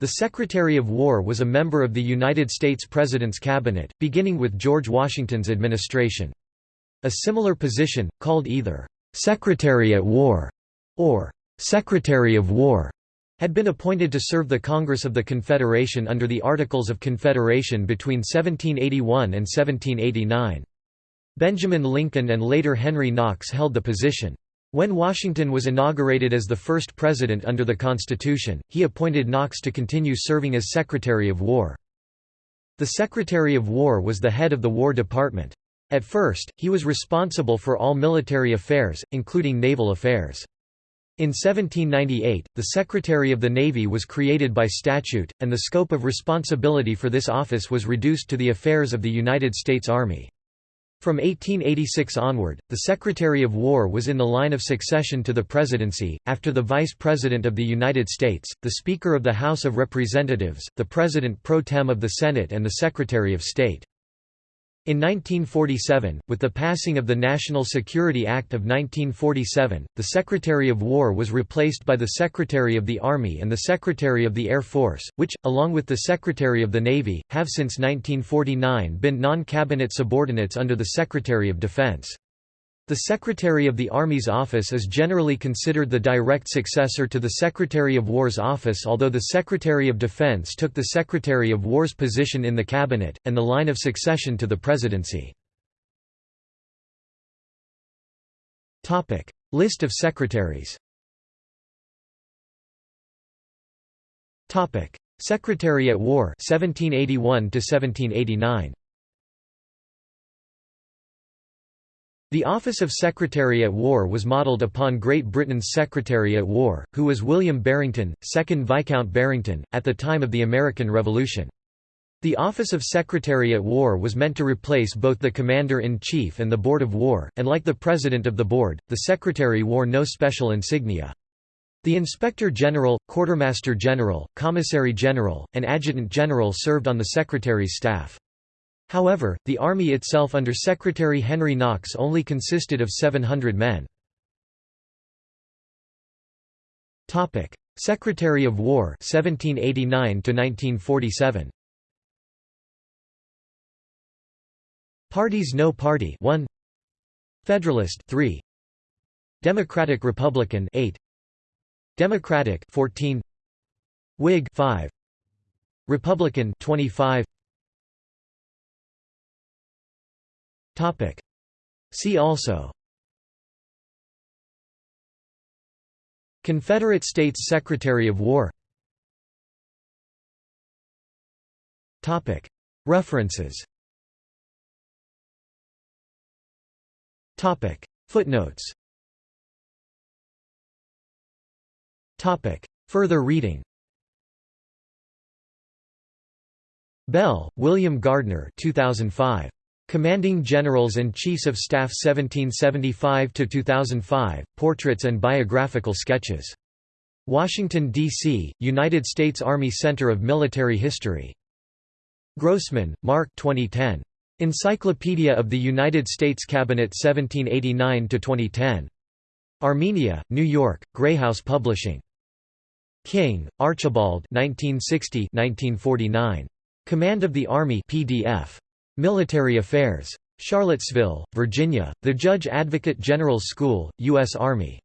The Secretary of War was a member of the United States President's cabinet, beginning with George Washington's administration. A similar position, called either «Secretary at War» or «Secretary of War», had been appointed to serve the Congress of the Confederation under the Articles of Confederation between 1781 and 1789. Benjamin Lincoln and later Henry Knox held the position. When Washington was inaugurated as the first president under the Constitution, he appointed Knox to continue serving as Secretary of War. The Secretary of War was the head of the War Department. At first, he was responsible for all military affairs, including naval affairs. In 1798, the Secretary of the Navy was created by statute, and the scope of responsibility for this office was reduced to the affairs of the United States Army. From 1886 onward, the Secretary of War was in the line of succession to the presidency, after the Vice President of the United States, the Speaker of the House of Representatives, the President pro tem of the Senate and the Secretary of State. In 1947, with the passing of the National Security Act of 1947, the Secretary of War was replaced by the Secretary of the Army and the Secretary of the Air Force, which, along with the Secretary of the Navy, have since 1949 been non-cabinet subordinates under the Secretary of Defense. The Secretary of the Army's office is generally considered the direct successor to the Secretary of War's office although the Secretary of Defense took the Secretary of War's position in the cabinet, and the line of succession to the presidency. List of secretaries Secretary at War 1781 1789 The office of Secretary at War was modelled upon Great Britain's Secretary at War, who was William Barrington, 2nd Viscount Barrington, at the time of the American Revolution. The office of Secretary at War was meant to replace both the Commander-in-Chief and the Board of War, and like the President of the Board, the Secretary wore no special insignia. The Inspector General, Quartermaster General, Commissary General, and Adjutant General served on the Secretary's staff. However, the army itself under Secretary Henry Knox only consisted of 700 men. Secretary of War 1789 1947 Parties No Party 1 Federalist 3 Democratic Republican 8 Democratic 14 Whig 5 Republican 25 See also. Confederate States Secretary of War. References. Footnotes. Further reading. Bell, William Gardner 2005. Commanding Generals and Chiefs of Staff 1775–2005, Portraits and Biographical Sketches. Washington, D.C., United States Army Center of Military History. Grossman, Mark 2010. Encyclopedia of the United States Cabinet 1789–2010. Amenia, New York, Grey House Publishing. King, Archibald 1960 -1949. Command of the Army PDF. Military Affairs. Charlottesville, Virginia, The Judge Advocate General School, U.S. Army.